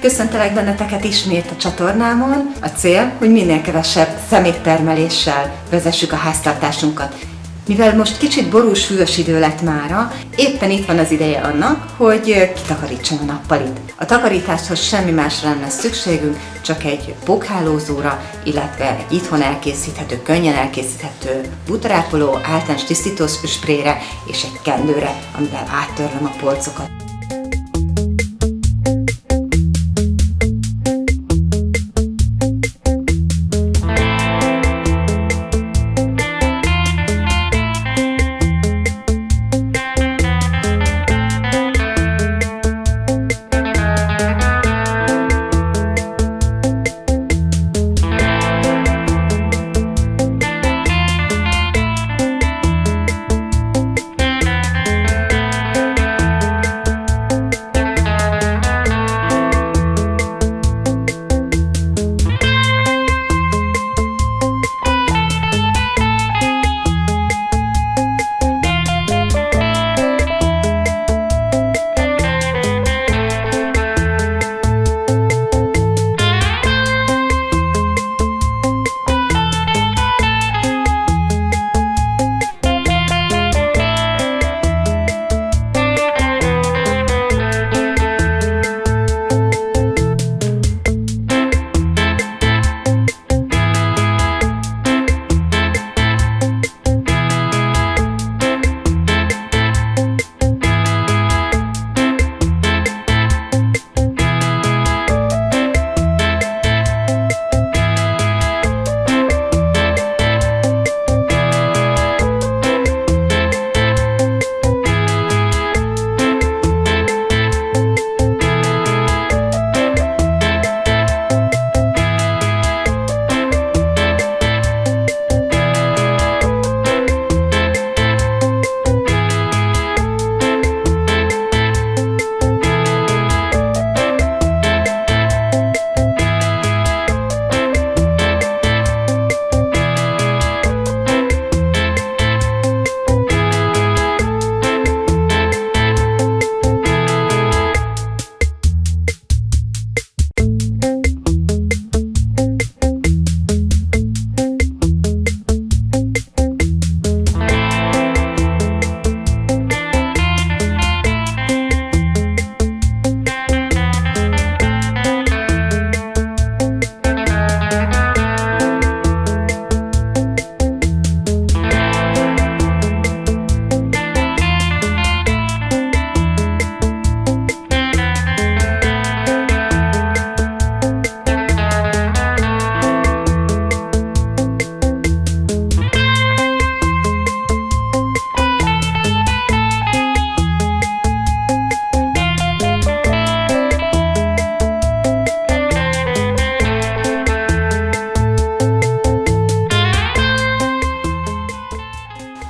Köszöntelek benneteket ismét a csatornámon. A cél, hogy minél kevesebb szeméttermeléssel vezessük a háztartásunkat. Mivel most kicsit borús, hűvös idő lett mára, éppen itt van az ideje annak, hogy kitakarítsam a nappalit. A takarításhoz semmi másra nem szükségünk, csak egy pókhálózóra, illetve itthon elkészíthető, könnyen elkészíthető butarápoló, általános tisztító sprayre és egy kendőre, amivel áttörlöm a polcokat.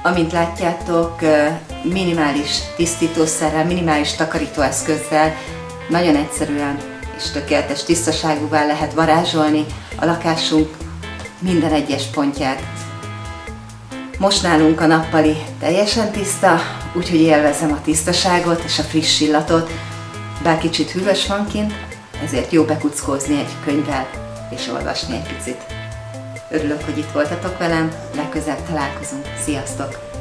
Amint látjátok, minimális tisztítószerrel, minimális takarítóeszközzel nagyon egyszerűen és tökéletes tisztaságúvá lehet varázsolni a lakásunk minden egyes pontját. Most nálunk a nappali teljesen tiszta, úgyhogy élvezem a tisztaságot és a friss illatot, bár kicsit hűvös van kint, ezért jó bekuckózni egy könyvvel és olvasni egy picit. Örülök, hogy itt voltatok velem, legközelebb találkozunk. Sziasztok!